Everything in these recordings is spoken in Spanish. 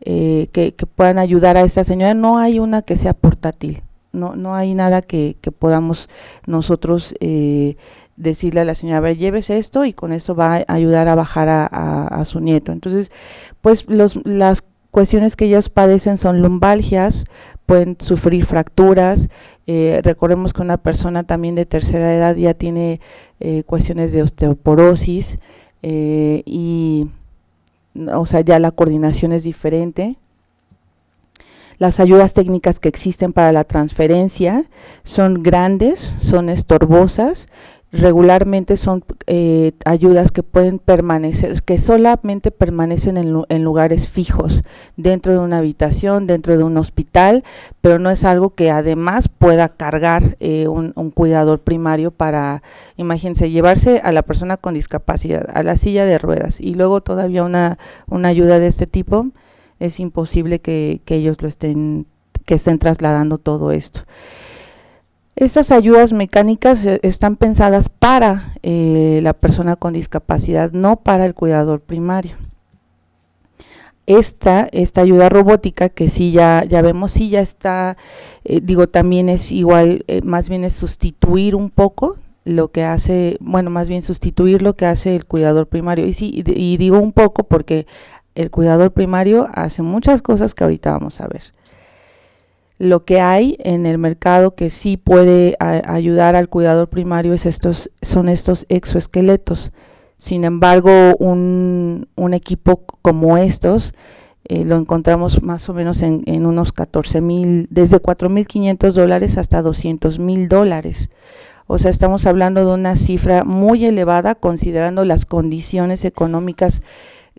eh, que, puedan ayudar a esta señora. No hay una que sea portátil, no, no hay nada que, podamos nosotros eh, decirle a la señora, a ver, llévese esto y con esto va a ayudar a bajar a, su nieto. Entonces, pues los, las cuestiones que ellos padecen son lumbalgias, pueden sufrir fracturas, eh, recordemos que una persona también de tercera edad ya tiene cuestiones de osteoporosis y o sea, ya la coordinación es diferente. Las ayudas técnicas que existen para la transferencia son grandes, son estorbosas, regularmente son eh, ayudas que pueden permanecer, que solamente permanecen en, lugares fijos, dentro de una habitación, dentro de un hospital, pero no es algo que además pueda cargar eh, un, cuidador primario para, imagínense, llevarse a la persona con discapacidad a la silla de ruedas y luego todavía una, una ayuda de este tipo, es imposible que, que ellos lo estén, que estén trasladando todo esto. Estas ayudas mecánicas eh, están pensadas para eh, la persona con discapacidad, no para el cuidador primario. Esta, esta ayuda robótica que sí ya, ya vemos, sí ya está, eh, digo, también es igual, más bien es sustituir un poco lo que hace, bueno, más bien sustituir lo que hace el cuidador primario. Y sí, y digo un poco porque el cuidador primario hace muchas cosas que ahorita vamos a ver lo que hay en el mercado que sí puede ayudar al cuidador primario es estos, son estos exoesqueletos. Sin embargo, un, equipo como estos eh, lo encontramos más o menos en, unos 14 mil, desde 4.500 dólares hasta 200 mil dólares. O sea, estamos hablando de una cifra muy elevada considerando las condiciones económicas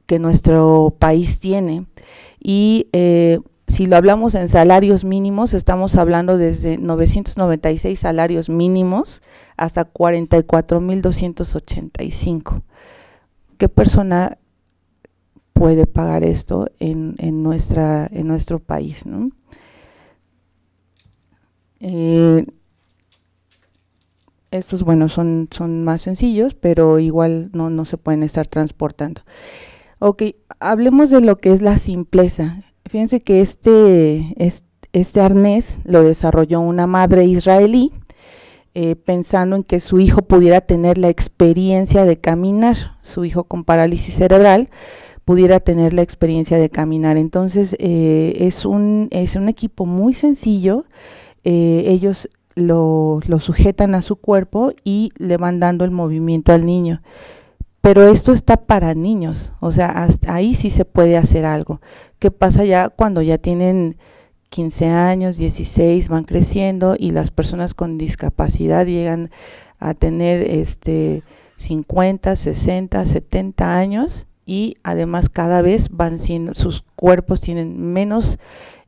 que nuestro país tiene. Y eh, si lo hablamos en salarios mínimos, estamos hablando desde 996 salarios mínimos hasta 44.285. ¿Qué persona puede pagar esto en, nuestro país? Eh, estos, bueno, son, son más sencillos, pero igual no, no se pueden estar transportando. Ok, hablemos de lo que es la simpleza. Fíjense que este, este arnés lo desarrolló una madre israelí, eh, pensando en que su hijo pudiera tener la experiencia de caminar, su hijo con parálisis cerebral pudiera tener la experiencia de caminar. Entonces eh, es, un, es un equipo muy sencillo, eh, ellos lo, lo, sujetan a su cuerpo y le van dando el movimiento al niño pero esto está para niños, o sea, hasta ahí sí se puede hacer algo. ¿Qué pasa ya cuando ya tienen 15 años, 16, van creciendo y las personas con discapacidad llegan a tener este 50, 60, 70 años y además cada vez van siendo, sus cuerpos tienen menos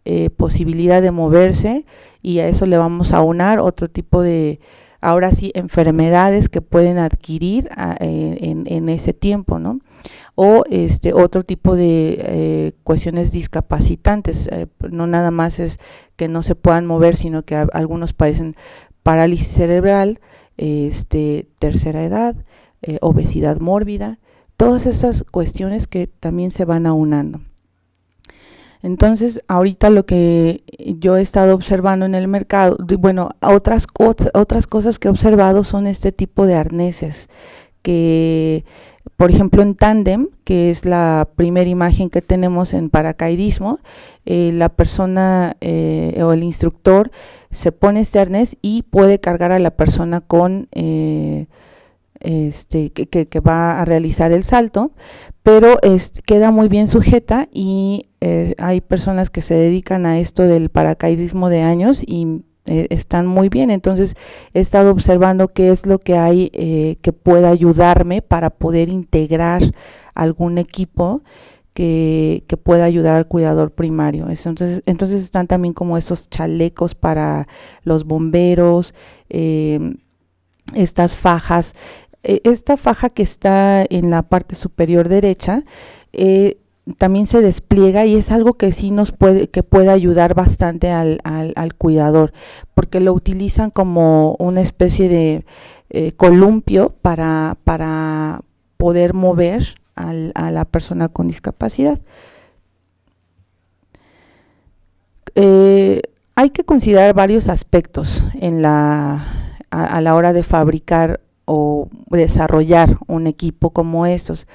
eh, posibilidad de moverse y a eso le vamos a unar otro tipo de ahora sí, enfermedades que pueden adquirir ah, en, ese tiempo, ¿no? O este otro tipo de eh, cuestiones discapacitantes, eh, no nada más es que no se puedan mover, sino que algunos padecen parálisis cerebral, este, tercera edad, eh, obesidad mórbida, todas esas cuestiones que también se van aunando. Entonces, ahorita lo que yo he estado observando en el mercado, bueno, otras, otras cosas que he observado son este tipo de arneses que, por ejemplo, en Tandem, que es la primera imagen que tenemos en paracaidismo, eh, la persona eh, o el instructor se pone este arnés y puede cargar a la persona con... Eh, este, que, va a realizar el salto, pero queda muy bien sujeta y eh, hay personas que se dedican a esto del paracaidismo de años y eh, están muy bien. Entonces he estado observando qué es lo que hay eh, que pueda ayudarme para poder integrar algún equipo que, pueda ayudar al cuidador primario. Entonces, entonces están también como esos chalecos para los bomberos, estas fajas. Esta faja que está en la parte superior derecha, eh, también se despliega y es algo que sí nos puede, que puede ayudar bastante al, cuidador, porque lo utilizan como una especie de eh, columpio para, poder mover a la persona con discapacidad. eh, hay que considerar varios aspectos a, la hora de fabricar o desarrollar un equipo como estos.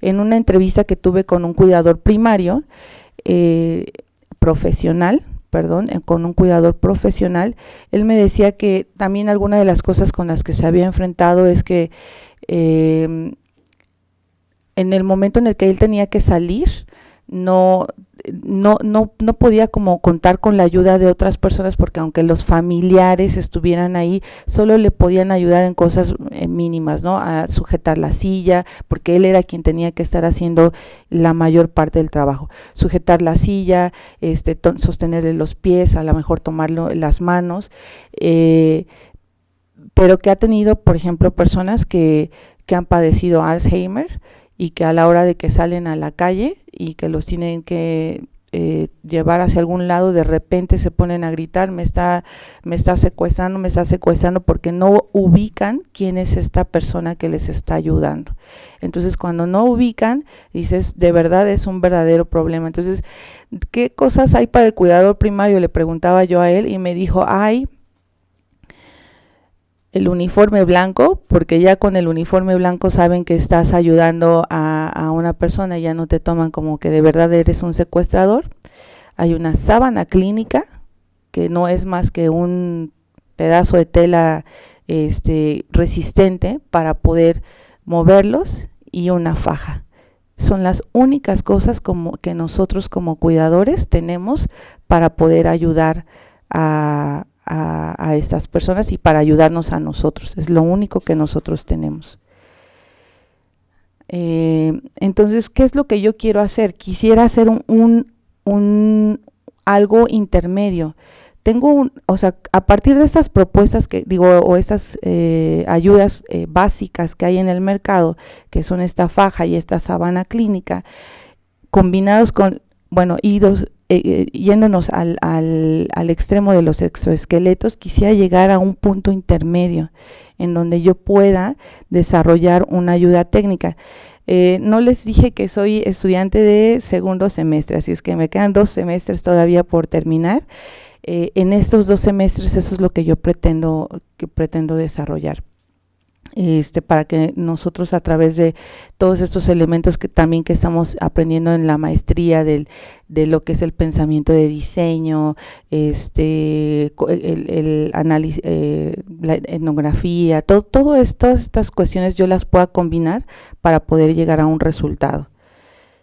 En una entrevista que tuve con un cuidador primario, eh, profesional, perdón, eh, con un cuidador profesional, él me decía que también alguna de las cosas con las que se había enfrentado es que eh, en el momento en el que él tenía que salir, no, no, no, no podía como contar con la ayuda de otras personas porque aunque los familiares estuvieran ahí, solo le podían ayudar en cosas eh, mínimas, ¿no? A sujetar la silla, porque él era quien tenía que estar haciendo la mayor parte del trabajo. Sujetar la silla, este, sostenerle los pies, a lo mejor tomarlo las manos, eh, pero que ha tenido, por ejemplo, personas que, que han padecido Alzheimer, y que a la hora de que salen a la calle y que los tienen que eh, llevar hacia algún lado, de repente se ponen a gritar, me está, me está secuestrando, me está secuestrando, porque no ubican quién es esta persona que les está ayudando. Entonces, cuando no ubican, dices, de verdad es un verdadero problema. Entonces, ¿qué cosas hay para el cuidador primario? Le preguntaba yo a él y me dijo, hay el uniforme blanco, porque ya con el uniforme blanco saben que estás ayudando a, una persona ya no te toman como que de verdad eres un secuestrador. Hay una sábana clínica, que no es más que un pedazo de tela este, resistente para poder moverlos y una faja. Son las únicas cosas como que nosotros como cuidadores tenemos para poder ayudar a, a, estas personas y para ayudarnos a nosotros. Es lo único que nosotros tenemos. Eh, entonces, ¿qué es lo que yo quiero hacer? Quisiera hacer un, un, algo intermedio. Tengo un, o sea, a partir de estas propuestas que digo, o estas eh, ayudas eh, básicas que hay en el mercado, que son esta faja y esta sabana clínica, combinados con, bueno, idos, eh, eh, yéndonos al, al, al, extremo de los exoesqueletos, quisiera llegar a un punto intermedio en donde yo pueda desarrollar una ayuda técnica. Eh, no les dije que soy estudiante de segundo semestre, así es que me quedan dos semestres todavía por terminar. en estos dos semestres eso es lo que yo pretendo, que pretendo desarrollar este, para que nosotros a través de todos estos elementos que también que estamos aprendiendo en la maestría del, de lo que es el pensamiento de diseño, este, el, análisis, eh, la etnografía, todo, todo todas estas cuestiones yo las pueda combinar para poder llegar a un resultado.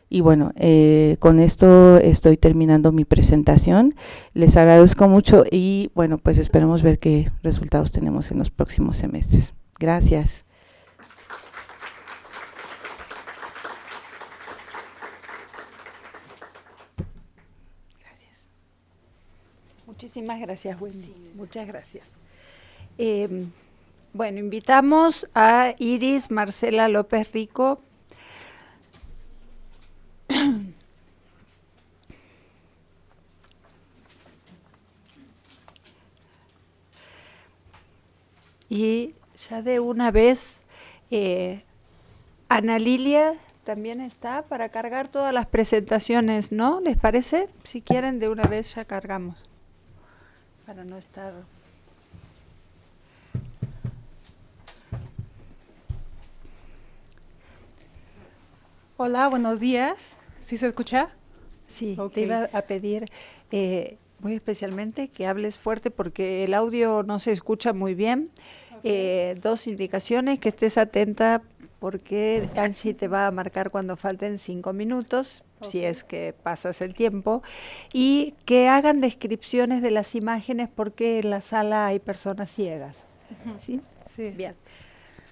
Y bueno, eh, con esto estoy terminando mi presentación. Les agradezco mucho y bueno, pues esperemos ver qué resultados tenemos en los próximos semestres. Gracias. Gracias. Muchísimas gracias, Wendy. Muchas gracias. Em, bueno, invitamos a Iris Marcela López Rico. y ya de una vez, eh, Ana Lilia también está para cargar todas las presentaciones, ¿no? ¿Les parece? Si quieren, de una vez ya cargamos, para no estar... Hola, buenos días. ¿Sí se escucha? Sí, te iba a pedir eh, muy especialmente que hables fuerte porque el audio no se escucha muy bien. Eh, dos indicaciones, que estés atenta porque Angie te va a marcar cuando falten cinco minutos, si es que pasas el tiempo, y que hagan descripciones de las imágenes porque en la sala hay personas ciegas. ¿Sí? Sí. Bien.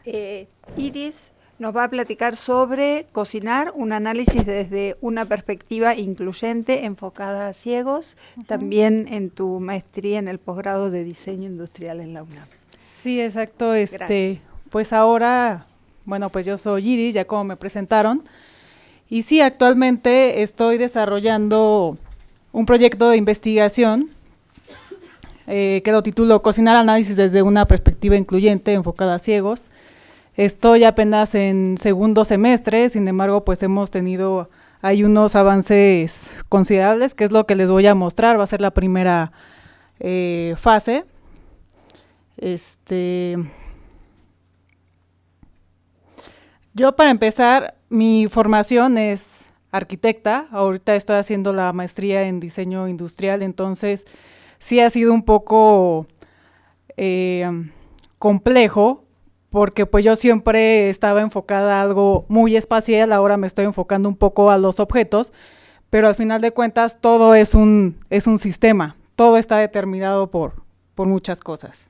Eh, Iris nos va a platicar sobre cocinar, un análisis desde una perspectiva incluyente enfocada a ciegos, también en tu maestría en el posgrado de diseño industrial en la UNAM. Sí, exacto. Este, pues ahora, bueno, pues yo soy Iris, ya como me presentaron. Y sí, actualmente estoy desarrollando un proyecto de investigación eh, que lo titulo Cocinar análisis desde una perspectiva incluyente enfocada a ciegos. Estoy apenas en segundo semestre, sin embargo, pues hemos tenido hay unos avances considerables, que es lo que les voy a mostrar, va a ser la primera eh, fase. Este, yo para empezar, mi formación es arquitecta, ahorita estoy haciendo la maestría en diseño industrial, entonces sí ha sido un poco eh, complejo porque pues yo siempre estaba enfocada a algo muy espacial, ahora me estoy enfocando un poco a los objetos, pero al final de cuentas todo es un, es un sistema, todo está determinado por, por muchas cosas.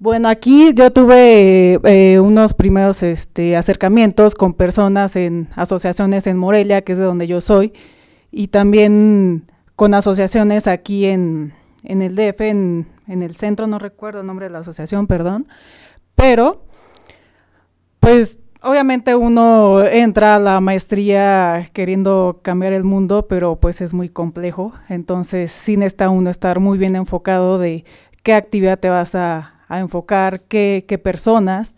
Bueno, aquí yo tuve eh, unos primeros este, acercamientos con personas en asociaciones en Morelia, que es de donde yo soy, y también con asociaciones aquí en, el DF, en, en el centro, no recuerdo el nombre de la asociación, perdón, pero pues obviamente uno entra a la maestría queriendo cambiar el mundo, pero pues es muy complejo, entonces sí necesita uno estar muy bien enfocado de qué actividad te vas a, enfocar, qué, qué, personas.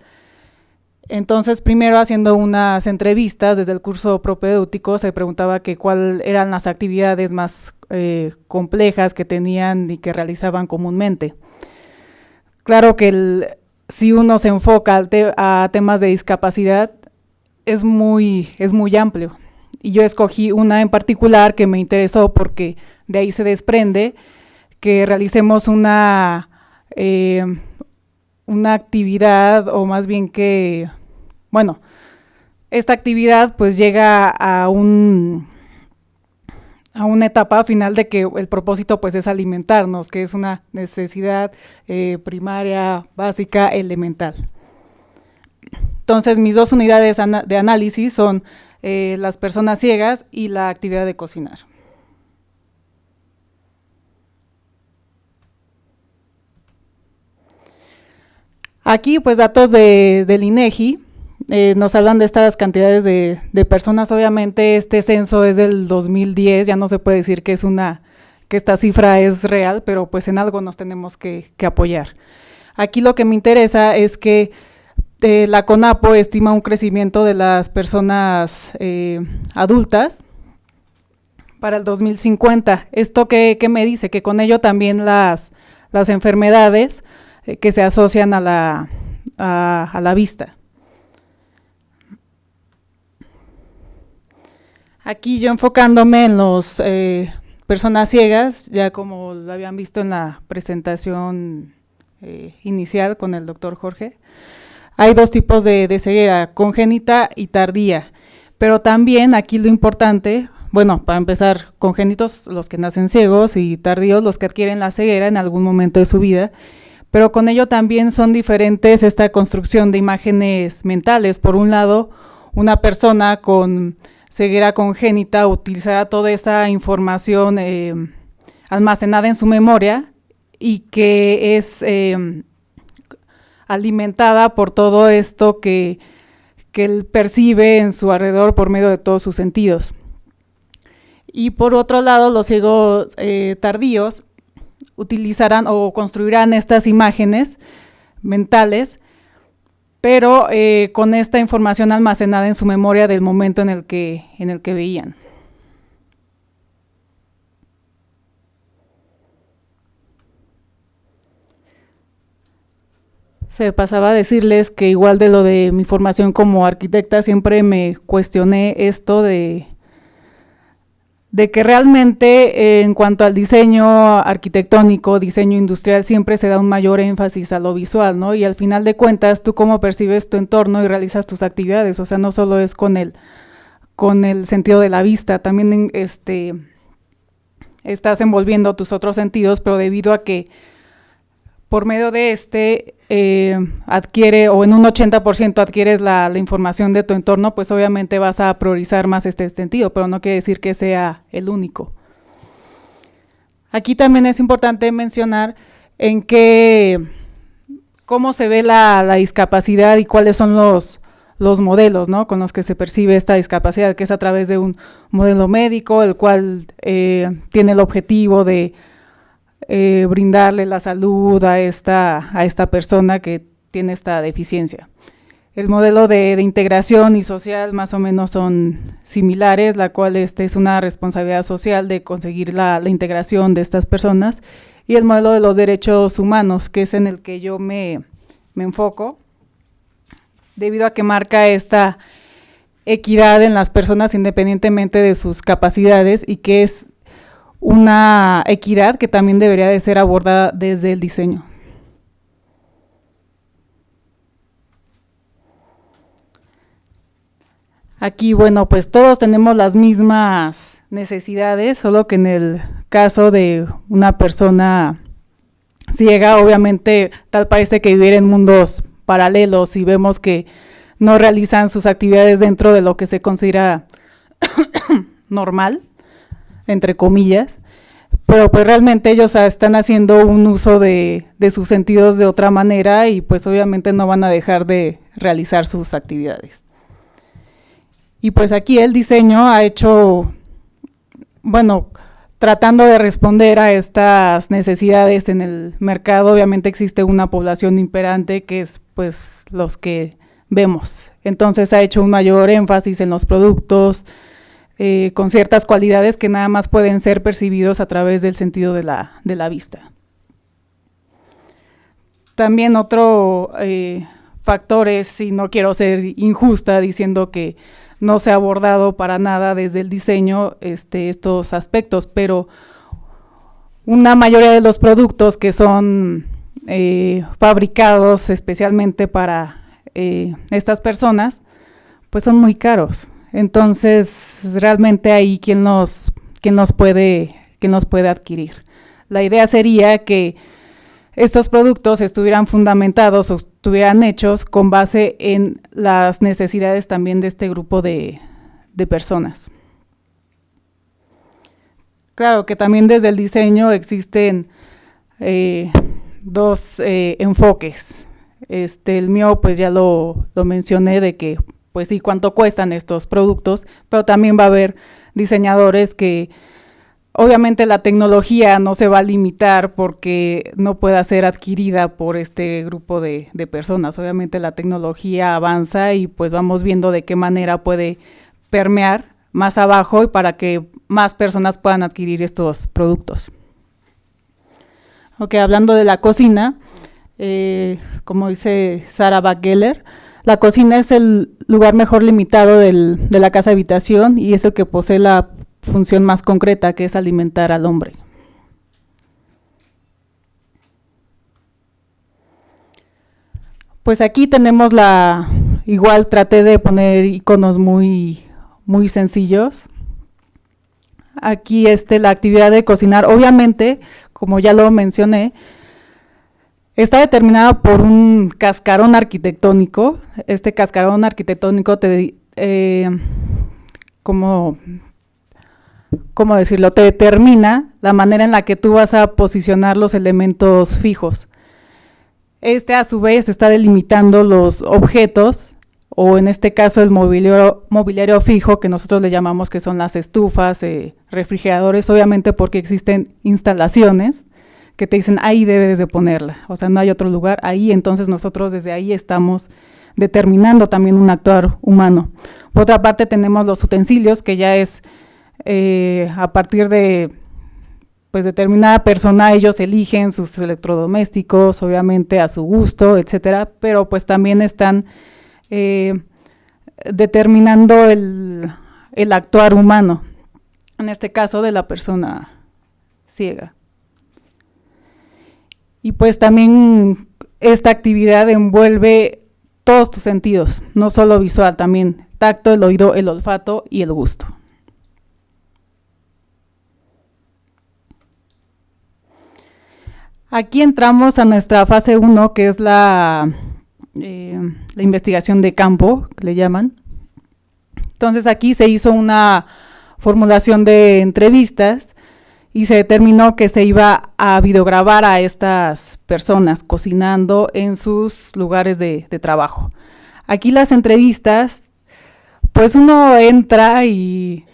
Entonces, primero haciendo unas entrevistas desde el curso propedéutico, se preguntaba que cuáles eran las actividades más eh, complejas que tenían y que realizaban comúnmente. Claro que si uno se enfoca a temas de discapacidad, es muy, es muy amplio. Y yo escogí una en particular que me interesó porque de ahí se desprende que realicemos una, eh, una actividad, o más bien que, bueno, esta actividad pues llega a un a una etapa final de que el propósito pues es alimentarnos, que es una necesidad eh, primaria, básica, elemental. Entonces mis dos unidades de análisis son eh, las personas ciegas y la actividad de cocinar. Aquí pues datos de, del INEGI, eh, nos hablan de estas cantidades de, personas. Obviamente este censo es del 2010, ya no se puede decir que es una que esta cifra es real, pero pues en algo nos tenemos que, apoyar. Aquí lo que me interesa es que eh, la CONAPO estima un crecimiento de las personas eh, adultas para el 2050. ¿Esto qué, me dice? Que con ello también las, las enfermedades que se asocian a la, a la vista. Aquí yo enfocándome en las eh, personas ciegas, ya como lo habían visto en la presentación eh, inicial con el doctor Jorge, hay dos tipos de, ceguera, congénita y tardía, pero también aquí lo importante, bueno, para empezar, congénitos los que nacen ciegos y tardíos los que adquieren la ceguera en algún momento de su vida, pero con ello también son diferentes esta construcción de imágenes mentales. Por un lado, una persona con ceguera congénita utilizará toda esa información eh, almacenada en su memoria y que es eh, alimentada por todo esto que, él percibe en su alrededor por medio de todos sus sentidos. Y por otro lado, los ciegos eh, tardíos utilizarán o construirán estas imágenes mentales pero eh, con esta información almacenada en su memoria del momento en el que, en el que veían. Se pasaba a decirles que igual de lo de mi formación como arquitecta, siempre me cuestioné esto de de que realmente eh, en cuanto al diseño arquitectónico, diseño industrial, siempre se da un mayor énfasis a lo visual, ¿no? Y al final de cuentas, tú cómo percibes tu entorno y realizas tus actividades, o sea, no solo es con el, con el sentido de la vista, también este, estás envolviendo tus otros sentidos, pero debido a que por medio de este eh, adquiere o en un 80% adquieres la, información de tu entorno, pues obviamente vas a priorizar más este sentido, pero no quiere decir que sea el único. Aquí también es importante mencionar en qué, cómo se ve la, discapacidad y cuáles son los, los modelos ¿no? con los que se percibe esta discapacidad, que es a través de un modelo médico, el cual eh, tiene el objetivo de eh, brindarle la salud a esta, a esta persona que tiene esta deficiencia. El modelo de, integración y social más o menos son similares, la cual este es una responsabilidad social de conseguir la, integración de estas personas, y el modelo de los derechos humanos, que es en el que yo me, me enfoco, debido a que marca esta equidad en las personas independientemente de sus capacidades y que es una equidad que también debería de ser abordada desde el diseño. Aquí, bueno, pues todos tenemos las mismas necesidades, solo que en el caso de una persona ciega, obviamente tal parece que vivir en mundos paralelos y vemos que no realizan sus actividades dentro de lo que se considera normal, entre comillas, pero pues realmente ellos están haciendo un uso de, de sus sentidos de otra manera y pues obviamente no van a dejar de realizar sus actividades. Y pues aquí el diseño ha hecho, bueno, tratando de responder a estas necesidades en el mercado, obviamente existe una población imperante que es pues los que vemos. Entonces ha hecho un mayor énfasis en los productos eh, con ciertas cualidades que nada más pueden ser percibidos a través del sentido de la, de la vista. También otro eh, factor es, si no quiero ser injusta diciendo que no se ha abordado para nada desde el diseño este, estos aspectos, pero una mayoría de los productos que son eh, fabricados especialmente para estas personas, pues son muy caros. Entonces, realmente ahí quién nos, nos puede, nos puede adquirir. La idea sería que estos productos estuvieran fundamentados o estuvieran hechos con base en las necesidades también de este grupo de, personas. Claro que también desde el diseño existen eh, dos eh, enfoques. Este, el mío, pues ya lo, lo, mencioné de que, pues sí, cuánto cuestan estos productos, pero también va a haber diseñadores que Obviamente la tecnología no se va a limitar porque no pueda ser adquirida por este grupo de, personas. Obviamente la tecnología avanza y pues vamos viendo de qué manera puede permear más abajo y para que más personas puedan adquirir estos productos. Ok, hablando de la cocina, eh, como dice Sara Bageller, la cocina es el lugar mejor limitado de la casa habitación y es el que posee la función más concreta que es alimentar al hombre. Pues aquí tenemos la, igual traté de poner iconos muy, muy sencillos. Aquí este, la actividad de cocinar, obviamente, como ya lo mencioné, está determinada por un cascarón arquitectónico. Este cascarón arquitectónico te, eh, ¿cómo decirlo?, te determina la manera en la que tú vas a posicionar los elementos fijos. Este a su vez está delimitando los objetos, o en este caso el mobiliario, mobiliario fijo, que nosotros le llamamos que son las estufas, eh, refrigeradores, obviamente porque existen instalaciones que te dicen ahí debes de ponerla, o sea, no hay otro lugar ahí, entonces nosotros desde ahí estamos determinando también un actuar humano. Por otra parte tenemos los utensilios, que ya es eh, a partir de pues determinada persona ellos eligen sus electrodomésticos, obviamente a su gusto, etcétera, pero pues también están eh, determinando el, el, actuar humano, en este caso de la persona ciega. Y pues también esta actividad envuelve todos tus sentidos, no solo visual, también tacto, el oído, el olfato y el gusto. Aquí entramos a nuestra fase 1, que es la, eh, la investigación de campo, que le llaman. Entonces aquí se hizo una formulación de entrevistas y se determinó que se iba a videograbar a estas personas cocinando en sus lugares de, trabajo. Aquí las entrevistas, pues uno entra y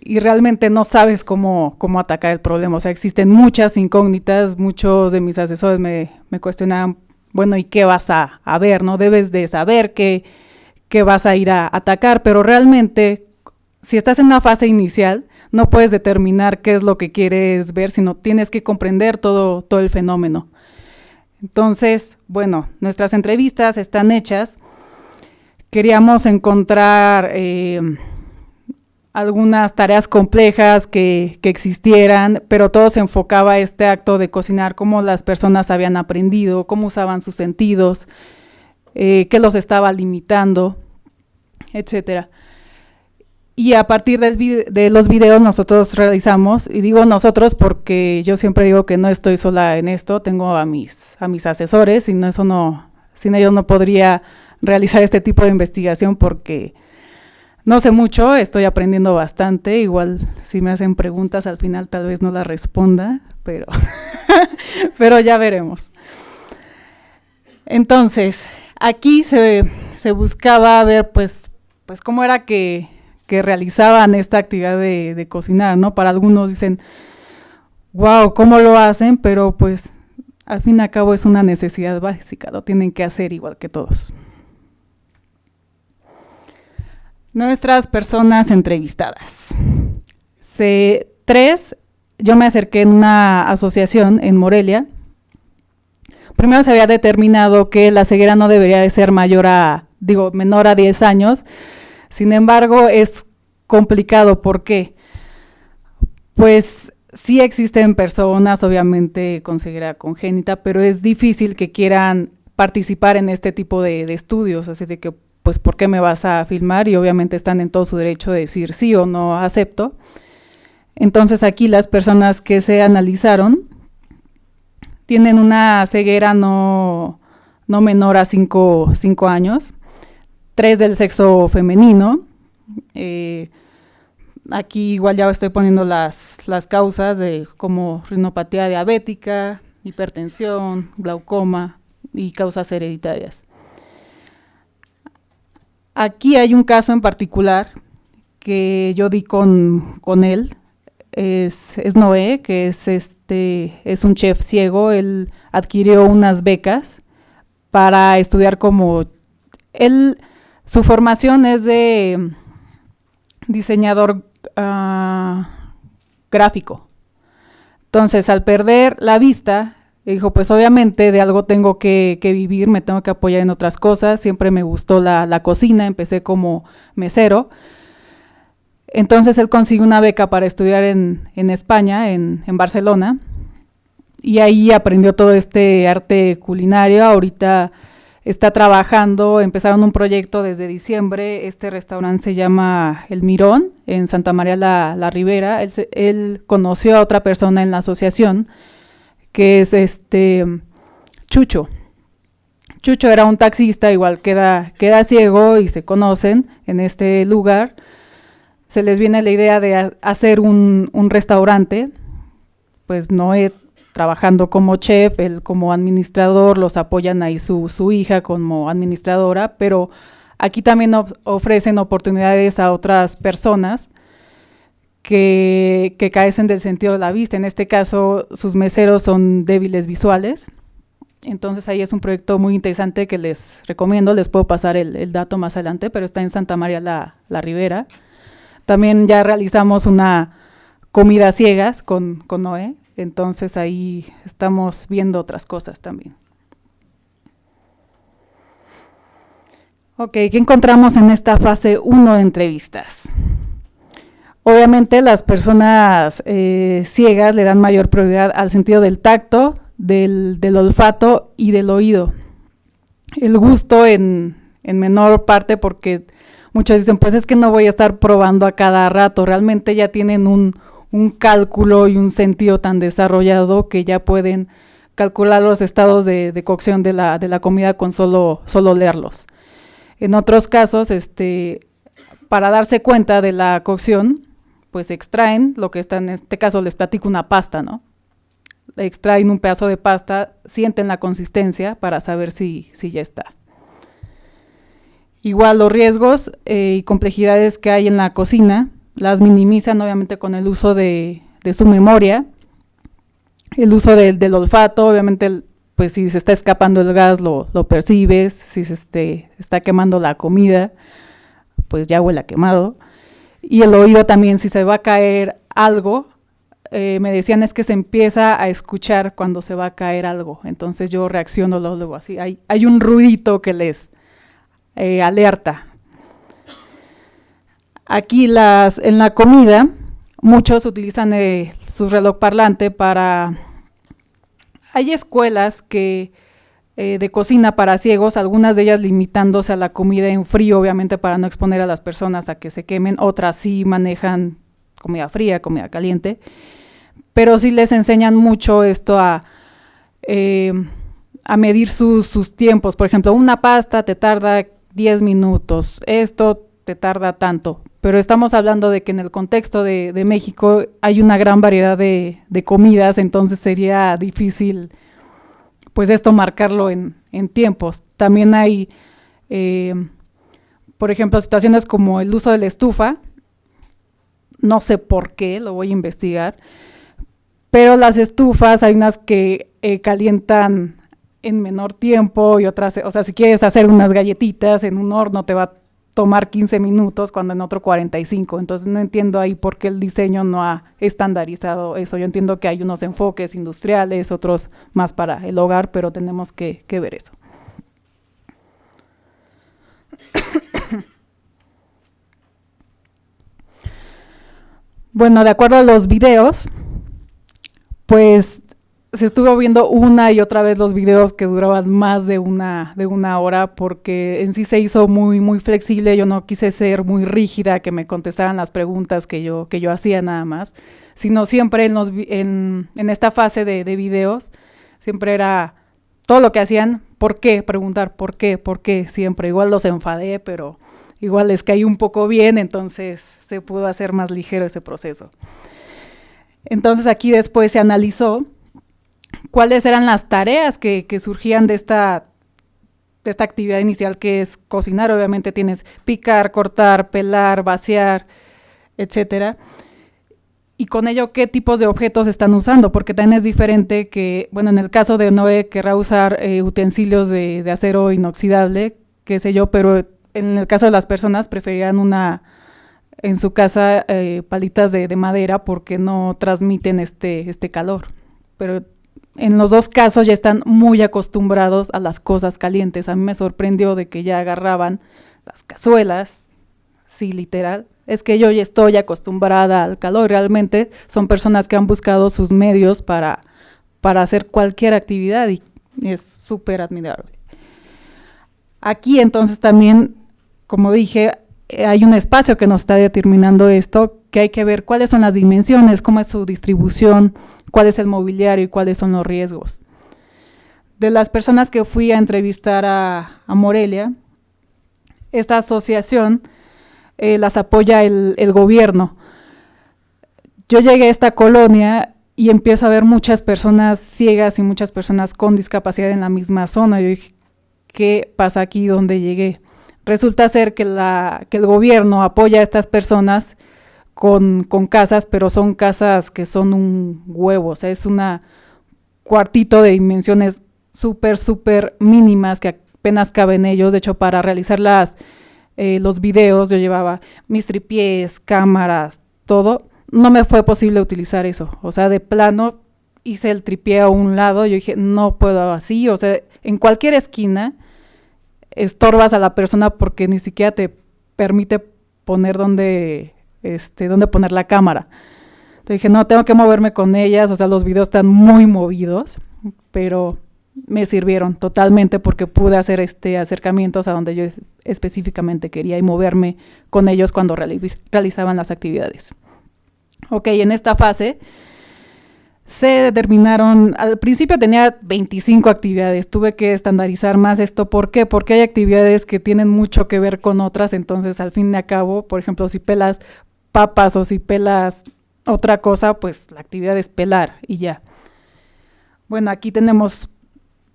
y realmente no sabes cómo, cómo atacar el problema. O sea, existen muchas incógnitas, muchos de mis asesores me, me cuestionaban bueno, ¿y qué vas a, ver? ¿No? Debes de saber qué, vas a ir a atacar, pero realmente, si estás en una fase inicial, no puedes determinar qué es lo que quieres ver, sino tienes que comprender todo, todo el fenómeno. Entonces, bueno, nuestras entrevistas están hechas. Queríamos encontrar eh, algunas tareas complejas que, existieran, pero todo se enfocaba a este acto de cocinar, cómo las personas habían aprendido, cómo usaban sus sentidos, eh, qué los estaba limitando, etcétera. Y a partir de los videos nosotros realizamos, y digo nosotros porque yo siempre digo que no estoy sola en esto, tengo a mis, a mis asesores, y no, eso no, sin ellos no podría realizar este tipo de investigación porque no sé mucho, estoy aprendiendo bastante, igual si me hacen preguntas al final tal vez no las responda, pero, pero ya veremos. Entonces, aquí se, se buscaba ver pues, pues cómo era que que realizaban esta actividad de, cocinar, ¿no? Para algunos dicen, wow, ¿cómo lo hacen? Pero pues al fin y al cabo es una necesidad básica, lo tienen que hacer igual que todos. Nuestras personas entrevistadas. Se, tres, yo me acerqué en una asociación en Morelia. Primero se había determinado que la ceguera no debería de ser mayor a, digo, menor a 10 años, sin embargo, es complicado. ¿Por qué? Pues sí existen personas, obviamente con ceguera congénita, pero es difícil que quieran participar en este tipo de, estudios, así de que, pues, ¿por qué me vas a filmar? Y obviamente están en todo su derecho de decir sí o no acepto. Entonces aquí las personas que se analizaron tienen una ceguera no, no menor a 5 años tres del sexo femenino. Eh, aquí igual ya estoy poniendo las, las causas de como rinopatía diabética, hipertensión, glaucoma y causas hereditarias. Aquí hay un caso en particular que yo di con, con él, es, es, Noé, que es, este, es un chef ciego, él adquirió unas becas para estudiar como, él su formación es de diseñador ah, gráfico. Entonces, al perder la vista, dijo, pues obviamente de algo tengo que, vivir, me tengo que apoyar en otras cosas. Siempre me gustó la, cocina, empecé como mesero. Entonces él consiguió una beca para estudiar en, España, en, en, Barcelona, y ahí aprendió todo este arte culinario. Ahorita está trabajando, empezaron un proyecto desde diciembre, este restaurante se llama El Mirón, en Santa María la, Ribera, él, conoció a otra persona en la asociación, que es este Chucho. Chucho era un taxista, igual queda, queda ciego y se conocen en este lugar. Se les viene la idea de hacer un, un restaurante, pues no he trabajando como chef, él como administrador, los apoyan ahí su, su hija como administradora, pero aquí también ofrecen oportunidades a otras personas que, que carecen del sentido de la vista. En este caso, sus meseros son débiles visuales. Entonces ahí es un proyecto muy interesante que les recomiendo, les puedo pasar el, dato más adelante, pero está en Santa María la, la, Ribera. También ya realizamos una comida ciegas con, con Noé, entonces ahí estamos viendo otras cosas también. Ok, ¿qué encontramos en esta fase 1 de entrevistas? Obviamente las personas eh, ciegas le dan mayor prioridad al sentido del tacto, del, olfato y del oído. El gusto en, en menor parte porque muchos dicen, pues es que no voy a estar probando a cada rato, realmente ya tienen un, un cálculo y un sentido tan desarrollado que ya pueden calcular los estados de, cocción de la, comida con solo, solo leerlos. En otros casos, este, para darse cuenta de la cocción, pues extraen lo que está en este caso, les platico una pasta, ¿no? Extraen un pedazo de pasta, sienten la consistencia para saber si, si ya está. Igual los riesgos eh, y complejidades que hay en la cocina, las minimizan obviamente con el uso de, su memoria, el uso del olfato, obviamente pues si se está escapando el gas lo, percibes, si se este, está quemando la comida, pues ya huele a quemado. Y el oído también, si se va a caer algo, eh, me decían es que se empieza a escuchar cuando se va a caer algo. Entonces yo reacciono luego así. Hay, hay un ruidito que les eh, alerta. Aquí las, en la comida, muchos utilizan eh, su reloj parlante para... Hay escuelas que de cocina para ciegos, algunas de ellas limitándose a la comida en frío, obviamente para no exponer a las personas a que se quemen, otras sí manejan comida fría, comida caliente pero sí les enseñan mucho esto a, eh, a medir sus, tiempos. Por ejemplo, una pasta te tarda 10 minutos, esto te tarda tanto. Pero estamos hablando de que en el contexto de, México hay una gran variedad de, comidas, entonces sería difícil pues esto marcarlo en, tiempos. También hay, eh, por ejemplo, situaciones como el uso de la estufa, no sé por qué, lo voy a investigar, pero las estufas hay unas que eh, calientan en menor tiempo y otras, o sea, si quieres hacer unas galletitas en un horno te va tomar 15 minutos cuando en otro 45. Entonces no entiendo ahí por qué el diseño no ha estandarizado eso. Yo entiendo que hay unos enfoques industriales, otros más para el hogar, pero tenemos que, ver eso. bueno, de acuerdo a los videos, pues se estuvo viendo una y otra vez los videos que duraban más de una, de una hora porque en sí se hizo muy, muy flexible. Yo no quise ser muy rígida, que me contestaran las preguntas que yo, que yo hacía nada más, sino siempre en, en esta fase de, de videos, siempre era todo lo que hacían, ¿por qué? Preguntar, ¿por qué? ¿Por qué? Siempre. Igual los enfadé, pero igual les caí un poco bien, entonces se pudo hacer más ligero ese proceso. Entonces aquí después se analizó cuáles eran las tareas que, surgían de esta, de esta actividad inicial que es cocinar. Obviamente tienes picar, cortar, pelar, vaciar, etcétera. Y con ello, ¿qué tipos de objetos están usando? Porque también es diferente que, bueno, en el caso de Noé querrá usar eh, utensilios de, acero inoxidable, qué sé yo, pero en el caso de las personas preferían una, en su casa eh, palitas de, madera porque no transmiten este, este calor. Pero en los dos casos ya están muy acostumbrados a las cosas calientes. A mí me sorprendió de que ya agarraban las cazuelas, sí, literal. Es que yo ya estoy acostumbrada al calor. Realmente son personas que han buscado sus medios para, para hacer cualquier actividad y es súper admirable. Aquí entonces también, como dije, eh, hay un espacio que nos está determinando esto, que hay que ver cuáles son las dimensiones, cómo es su distribución, cuál es el mobiliario y cuáles son los riesgos. De las personas que fui a entrevistar a, Morelia, esta asociación eh, las apoya el, gobierno. Yo llegué a esta colonia y empiezo a ver muchas personas ciegas y muchas personas con discapacidad en la misma zona. Yo dije, ¿qué pasa aquí donde llegué? resulta ser que, la, que el gobierno apoya a estas personas con, casas, pero son casas que son un huevo, o sea, es una cuartito de dimensiones súper, súper mínimas que apenas caben ellos. De hecho, para realizar las, eh, los videos yo llevaba mis tripiés, cámaras, todo. No me fue posible utilizar eso. O sea, de plano hice el tripié a un lado. Yo dije, no puedo así. O sea, en cualquier esquina estorbas a la persona porque ni siquiera te permite poner donde, este, donde poner la cámara. Entonces dije, no, tengo que moverme con ellas, o sea, los videos están muy movidos, pero me sirvieron totalmente porque pude hacer este acercamientos a donde yo específicamente quería y moverme con ellos cuando realizaban las actividades. Ok, en esta fase se determinaron, al principio tenía 25 actividades, tuve que estandarizar más esto. ¿Por qué? Porque hay actividades que tienen mucho que ver con otras, entonces al fin y al cabo, por ejemplo, si pelas papas o si pelas otra cosa, pues la actividad es pelar y ya. Bueno, aquí tenemos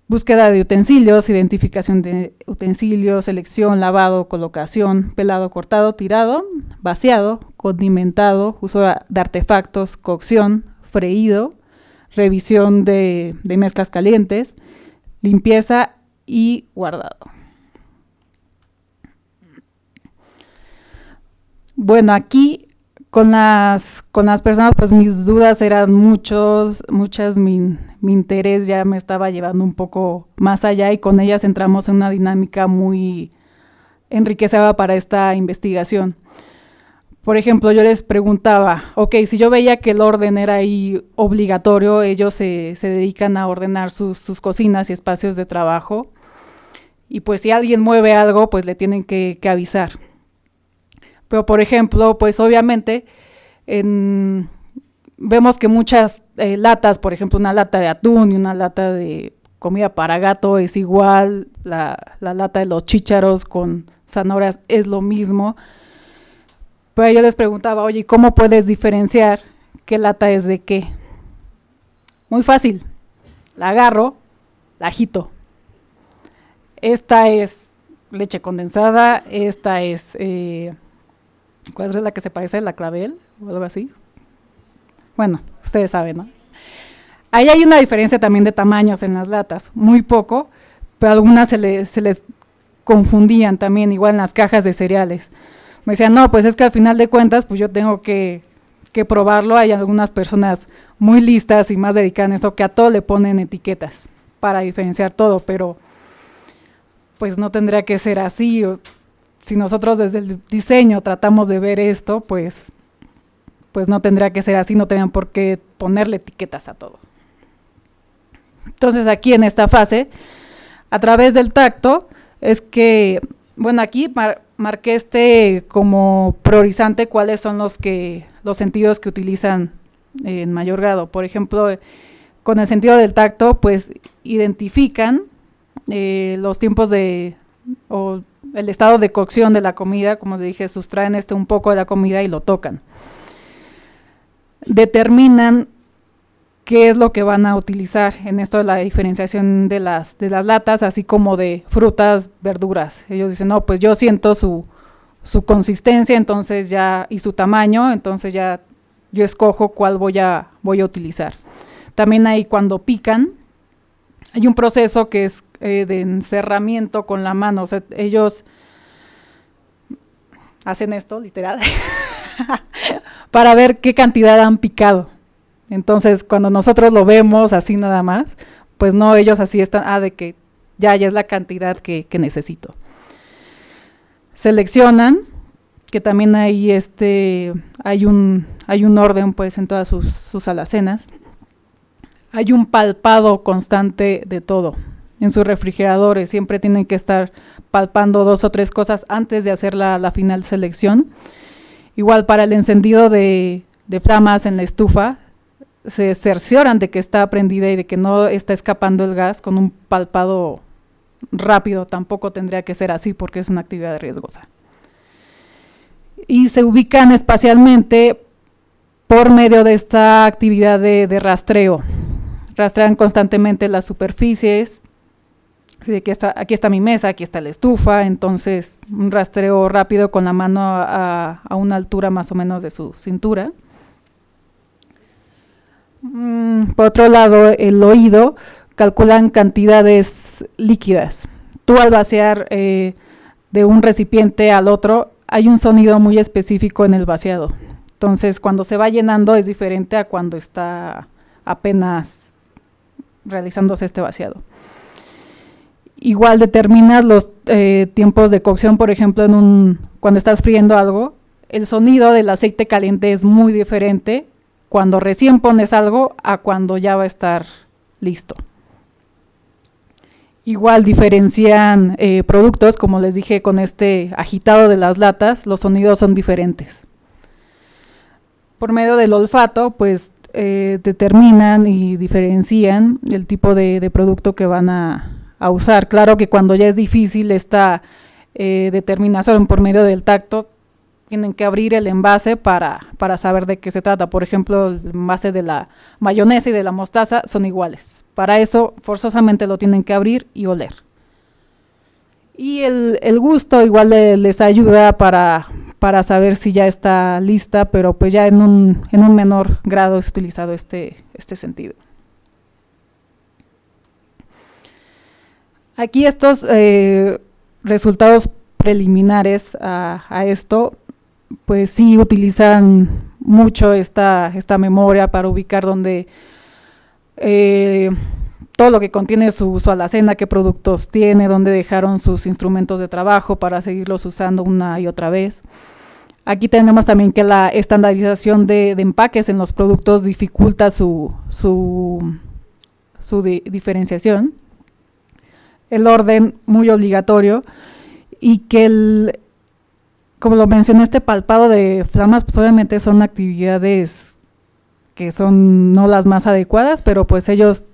búsqueda de utensilios, identificación de utensilios, selección, lavado, colocación, pelado, cortado, tirado, vaciado, condimentado, uso de artefactos, cocción, freído, revisión de, mezclas calientes, limpieza y guardado. Bueno, aquí con las, con las personas, pues mis dudas eran muchos, muchas, mi, mi, interés ya me estaba llevando un poco más allá y con ellas entramos en una dinámica muy enriquecida para esta investigación. Por ejemplo, yo les preguntaba, ok, si yo veía que el orden era ahí obligatorio, ellos se, se dedican a ordenar sus, sus, cocinas y espacios de trabajo, y pues si alguien mueve algo, pues le tienen que avisar. Pero, por ejemplo, pues obviamente vemos que muchas eh, latas, por ejemplo, una lata de atún y una lata de comida para gato es igual, la, la lata de los chícharos con zanahorias es lo mismo. Pero yo les preguntaba, oye, ¿cómo puedes diferenciar qué lata es de qué? Muy fácil. La agarro, la agito. Esta es leche condensada, esta es eh, ¿Cuál es la que se parece a la clavel o algo así? Bueno, ustedes saben, ¿no? Ahí hay una diferencia también de tamaños en las latas, muy poco, pero algunas se, se les confundían también, igual en las cajas de cereales. Me decían, no, pues es que al final de cuentas, pues yo tengo que, que probarlo. Hay algunas personas muy listas y más dedicadas en eso que a todo le ponen etiquetas para diferenciar todo, pero pues no tendría que ser así si nosotros desde el diseño tratamos de ver esto, pues, pues no tendría que ser así, no tendrían por qué ponerle etiquetas a todo. Entonces aquí en esta fase, a través del tacto, es que, bueno, aquí marqué este como priorizante cuáles son los, que, los sentidos que utilizan en mayor grado. Por ejemplo, con el sentido del tacto, pues identifican eh, los tiempos de, o el estado de cocción de la comida, como dije, sustraen este un poco de la comida y lo tocan. Determinan qué es lo que van a utilizar en esto de la diferenciación de las, de las latas, así como de frutas, verduras. Ellos dicen, no, pues yo siento su, su consistencia, entonces ya, y su tamaño, entonces ya yo escojo cuál voy a, voy a utilizar. También ahí cuando pican, hay un proceso que es eh, de encerramiento con la mano. O sea, ellos hacen esto, literal, para ver qué cantidad han picado. Entonces, cuando nosotros lo vemos así nada más, pues no, ellos así están, ah, de que ya, ya es la cantidad que, necesito. Seleccionan, que también hay este, hay un, hay un orden pues en todas sus, sus alacenas hay un palpado constante de todo. En sus refrigeradores siempre tienen que estar palpando dos o tres cosas antes de hacer la, final selección. Igual para el encendido de, flamas en la estufa, se cercioran de que está prendida y de que no está escapando el gas con un palpado rápido. Tampoco tendría que ser así porque es una actividad riesgosa. Y se ubican espacialmente por medio de esta actividad de rastreo rastrean constantemente las superficies. aquí, está, mi mesa, aquí está la estufa, entonces un rastreo rápido con la mano a, una altura más o menos de su cintura. Mm, por otro lado, el oído calculan cantidades líquidas. Tú al vaciar eh, de un recipiente al otro, hay un sonido muy específico en el vaciado. Entonces, cuando se va llenando es diferente a cuando está apenas realizándose este vaciado. Igual determinas los eh, tiempos de cocción, por ejemplo, en un, cuando estás friendo algo, el sonido del aceite caliente es muy diferente cuando recién pones algo a cuando ya va a estar listo. Igual diferencian eh, productos, como les dije con este agitado de las latas, los sonidos son diferentes. Por medio del olfato, pues eh, determinan y diferencian el tipo de, producto que van a, usar. Claro que cuando ya es difícil esta eh, determinación por medio del tacto, tienen que abrir el envase para, para saber de qué se trata. Por ejemplo, el envase de la mayonesa y de la mostaza son iguales. Para eso forzosamente lo tienen que abrir y oler. Y el, el gusto igual les ayuda para, para saber si ya está lista, pero pues ya en un, en un menor grado es utilizado este, este sentido. Aquí estos eh, resultados preliminares a, esto, pues sí utilizan mucho esta, esta memoria para ubicar donde eh, todo lo que contiene su, su, alacena, qué productos tiene, dónde dejaron sus instrumentos de trabajo para seguirlos usando una y otra vez. Aquí tenemos también que la estandarización de, empaques en los productos dificulta su, su, diferenciación el orden muy obligatorio y que el, como lo mencioné, este palpado de flamas, pues obviamente son actividades que son no las más adecuadas, pero pues ellos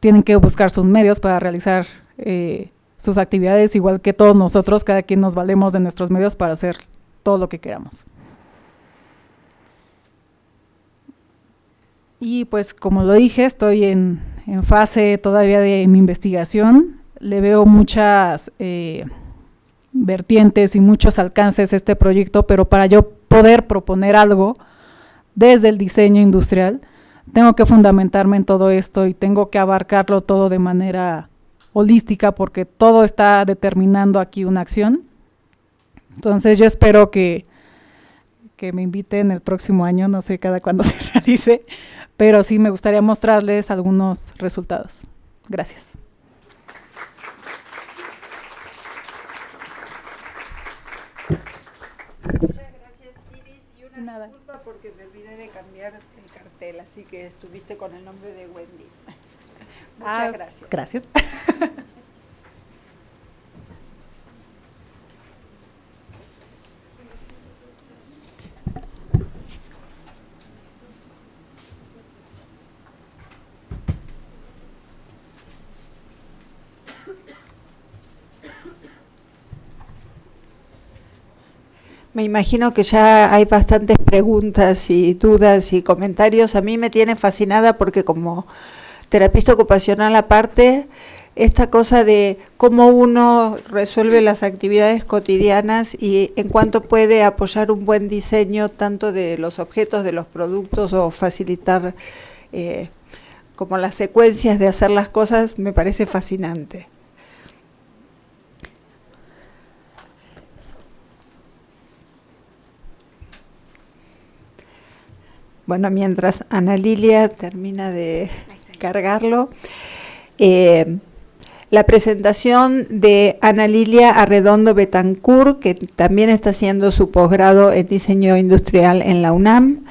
tienen que buscar sus medios para realizar eh, sus actividades, igual que todos nosotros, cada quien nos valemos de nuestros medios para hacer todo lo que queramos. Y pues como lo dije, estoy en, en fase todavía de mi investigación le veo muchas eh, vertientes y muchos alcances a este proyecto, pero para yo poder proponer algo desde el diseño industrial, tengo que fundamentarme en todo esto y tengo que abarcarlo todo de manera holística porque todo está determinando aquí una acción. Entonces yo espero que, que me inviten el próximo año, no sé cada cuándo se realice, pero sí me gustaría mostrarles algunos resultados. Gracias Iris. Y una Nada. disculpa porque me olvidé de cambiar el cartel, así que estuviste con el nombre de Wendy. Muchas ah, gracias. Gracias. Me imagino que ya hay bastantes preguntas y dudas y comentarios. A mí me tiene fascinada porque como terapista ocupacional aparte, esta cosa de cómo uno resuelve las actividades cotidianas y en cuanto puede apoyar un buen diseño tanto de los objetos, de los productos o facilitar eh, como las secuencias de hacer las cosas, me parece fascinante. Bueno, mientras Ana Lilia termina de cargarlo, eh, la presentación de Ana Lilia Arredondo Betancourt, que también está haciendo su posgrado en diseño industrial en la UNAM,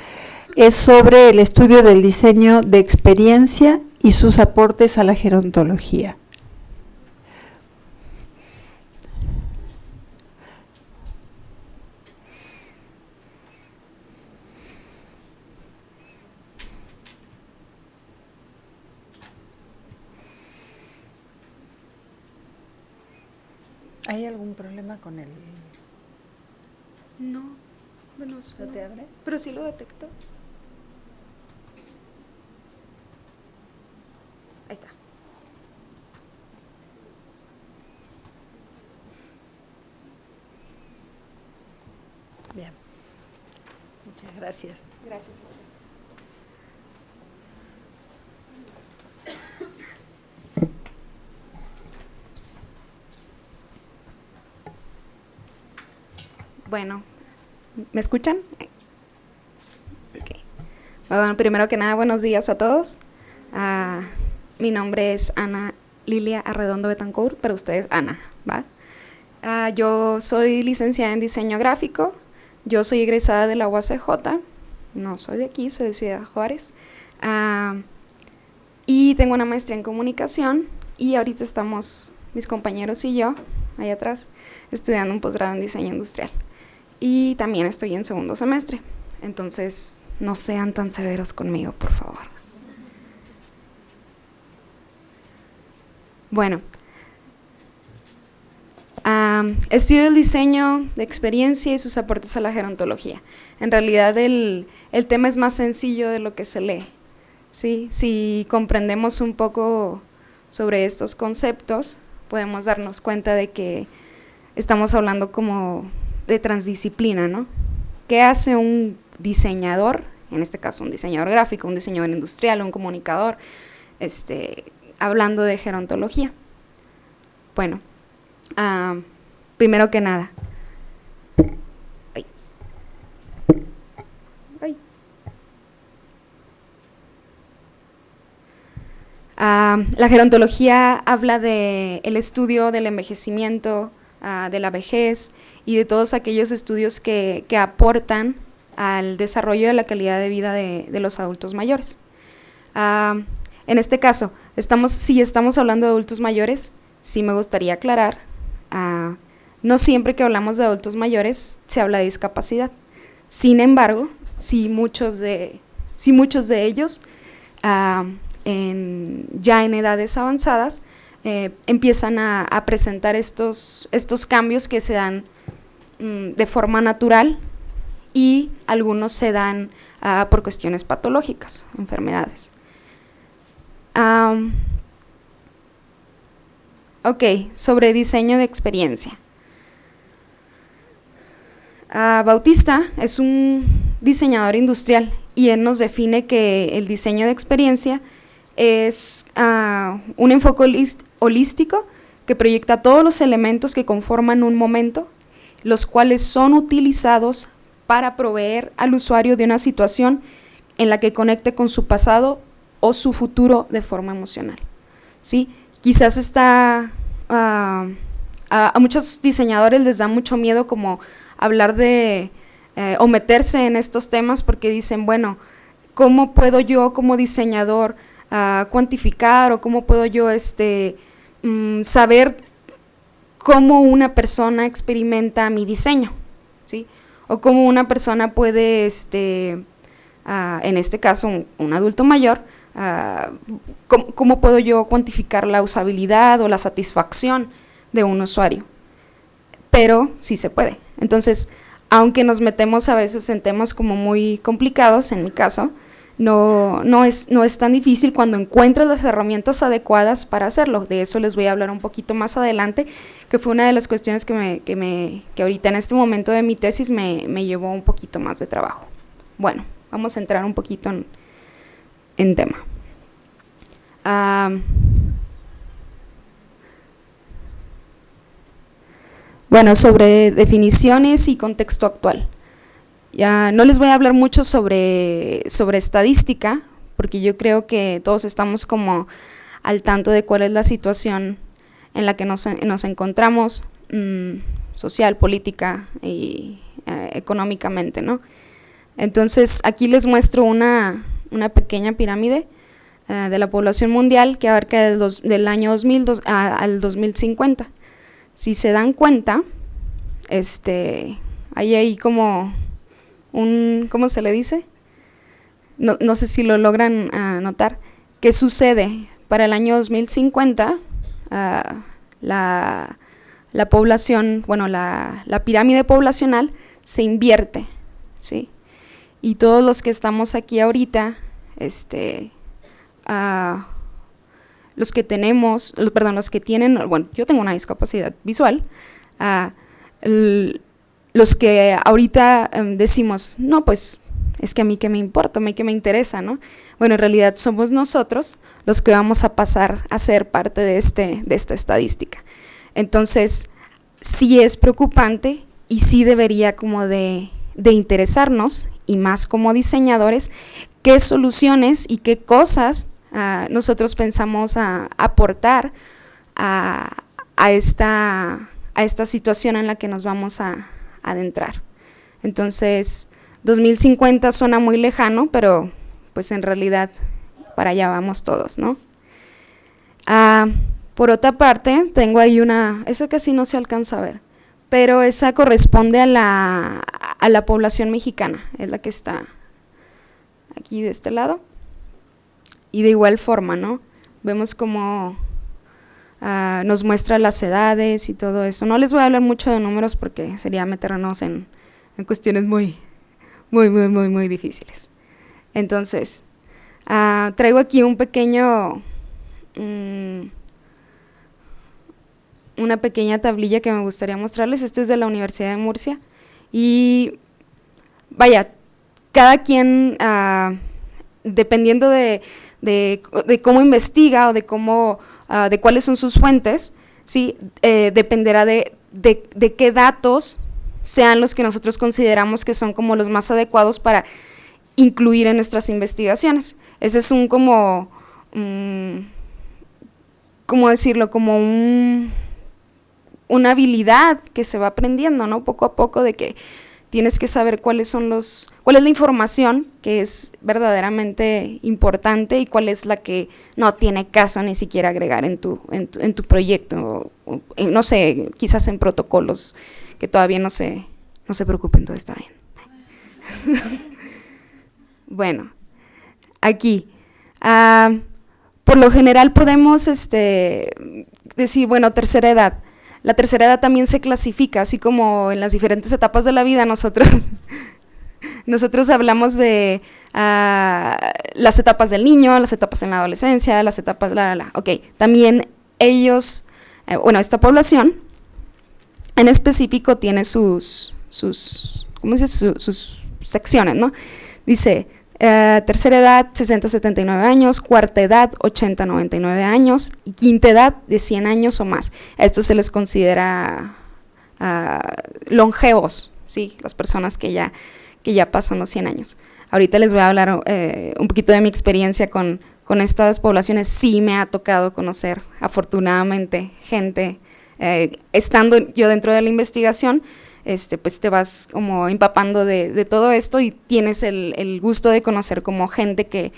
es sobre el estudio del diseño de experiencia y sus aportes a la gerontología. ¿Hay algún problema con el...? No, bueno, ¿No te abre? Pero sí lo detecto. Ahí está. Bien. Muchas gracias. Gracias. Bueno, ¿me escuchan? Bueno, primero que nada, buenos días a todos. Ah, mi nombre es Ana Lilia Arredondo Betancourt, pero ustedes Ana, ¿va? Ah, yo soy licenciada en diseño gráfico, yo soy egresada de la UACJ, no soy de aquí, soy de Ciudad Juárez, ah, y tengo una maestría en comunicación y ahorita estamos, mis compañeros y yo, ahí atrás, estudiando un posgrado en diseño industrial y también estoy en segundo semestre. Entonces, no sean tan severos conmigo, por favor. Bueno, estudio el diseño de experiencia y sus aportes a la gerontología. En realidad el, el tema es más sencillo de lo que se lee. ¿sí? Si comprendemos un poco sobre estos conceptos, podemos darnos cuenta de que estamos hablando como de transdisciplina, ¿no? ¿Qué hace un diseñador, en este caso un diseñador gráfico, un diseñador industrial, un comunicador, este, hablando de gerontología? Bueno, primero que nada, la gerontología habla del el estudio del envejecimiento, ah, de la vejez y de todos aquellos estudios que, aportan al desarrollo de la calidad de vida de, los adultos mayores. en este caso, estamos, si estamos hablando de adultos mayores, sí me gustaría aclarar, ah, no siempre que hablamos de adultos mayores se habla de discapacidad. Sin embargo, si muchos de, si muchos de ellos ah, ya en edades avanzadas, eh, empiezan a, presentar estos, estos cambios que se dan mm, de forma natural y algunos se dan ah, por cuestiones patológicas, enfermedades. ok, sobre diseño de experiencia. Ah, Bautista es un diseñador industrial y él nos define que el diseño de experiencia es ah, un enfoque holístico que proyecta todos los elementos que conforman un momento, los cuales son utilizados para proveer al usuario de una situación en la que conecte con su pasado o su futuro de forma emocional. ¿sí? Quizás está, ah, a, muchos diseñadores les da mucho miedo como hablar de eh, o meterse en estos temas porque dicen, bueno, ¿cómo puedo yo como diseñador a cuantificar o cómo puedo yo este, mm, saber cómo una persona experimenta mi diseño, ¿sí? O cómo una persona puede, este, en este caso un, adulto mayor, cómo, puedo yo cuantificar la usabilidad o la satisfacción de un usuario. Pero sí se puede. Entonces, aunque nos metemos a veces en temas como muy complicados, en mi caso, no, no, es, no es tan difícil cuando encuentras las herramientas adecuadas para hacerlo. De eso les voy a hablar un poquito más adelante, que fue una de las cuestiones que, me, que, me, que ahorita en este momento de mi tesis me, me, llevó un poquito más de trabajo. Bueno, vamos a entrar un poquito en, en tema. bueno, sobre definiciones y contexto actual. Ya no les voy a hablar mucho sobre, sobre estadística, porque yo creo que todos estamos como al tanto de cuál es la situación en la que nos, encontramos mm, social, política y eh, económicamente, ¿no? Entonces, aquí les muestro una, pequeña pirámide eh, de la población mundial que abarca del, año 2000 al 2050. Si se dan cuenta, este, hay ahí como un, ¿cómo se le dice? No, sé si lo logran uh, notar. ¿Qué sucede? Para el año 2050, ah, la, población, bueno, la, pirámide poblacional se invierte, ¿sí? Y todos los que estamos aquí ahorita, este, ah, los que tenemos, perdón, los que tienen, bueno, yo tengo una discapacidad visual, el, los que ahorita em, decimos, no, pues es que a mí que me importa, a mí que me interesa, ¿no? Bueno, en realidad somos nosotros los que vamos a pasar a ser parte de, este, de esta estadística. Entonces, sí es preocupante y sí debería como de, interesarnos, y más como diseñadores, qué soluciones y qué cosas ah, nosotros pensamos aportar a, esta, a esta situación en la que nos vamos a, adentrar. Entonces, 2050 suena muy lejano, pero pues en realidad para allá vamos todos, ¿no? Ah, por otra parte, tengo ahí una, esa casi no se alcanza a ver, pero esa corresponde a la, a la población mexicana, es la que está aquí de este lado. Y de igual forma, ¿no? Vemos como Ah, nos muestra las edades y todo eso. No les voy a hablar mucho de números porque sería meternos en, cuestiones muy, muy, muy, muy, muy difíciles. Entonces, ah, traigo aquí un pequeño, mm, una pequeña tablilla que me gustaría mostrarles. Esto es de la Universidad de Murcia. Y vaya, cada quien, ah, dependiendo de, de, cómo investiga o de cómo Ah, de cuáles son sus fuentes, ¿sí? Eh, dependerá de, de, qué datos sean los que nosotros consideramos que son como los más adecuados para incluir en nuestras investigaciones. Ese es un como, mm, ¿cómo decirlo? Como un, una habilidad que se va aprendiendo, ¿no? Poco a poco de que tienes que saber cuáles son los, cuál es la información que es verdaderamente importante y cuál es la que no tiene caso ni siquiera agregar en tu, en tu, proyecto, no sé, quizás en protocolos que todavía no se, no se preocupen, todo está bien. bueno, aquí, ah, por lo general podemos este, decir, bueno, tercera edad, la tercera edad también se clasifica, así como en las diferentes etapas de la vida nosotros, nosotros hablamos de ah, las etapas del niño, las etapas en la adolescencia, las etapas, la, la, la. Ok, también ellos, eh, bueno, esta población en específico tiene sus, sus, ¿cómo dice? sus secciones, ¿no? Dice, eh, tercera edad, 60-79 años, cuarta edad, 80-99 años y quinta edad de 100 años o más. esto se les considera uh, longevos, ¿sí? las personas que ya, que ya pasan los 100 años. Ahorita les voy a hablar eh, un poquito de mi experiencia con, con, estas poblaciones. Sí me ha tocado conocer, afortunadamente, gente, eh, estando yo dentro de la investigación, este, pues te vas como empapando de, todo esto y tienes el, gusto de conocer como gente que,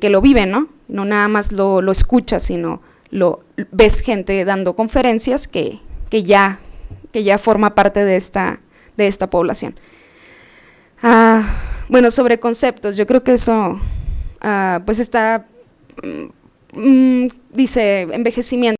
lo vive, ¿no? No nada más lo, lo escuchas, sino lo ves gente dando conferencias que, ya, que ya forma parte de esta, de esta población. Ah, bueno, sobre conceptos, yo creo que eso, ah, pues está, mm, mm, dice envejecimiento,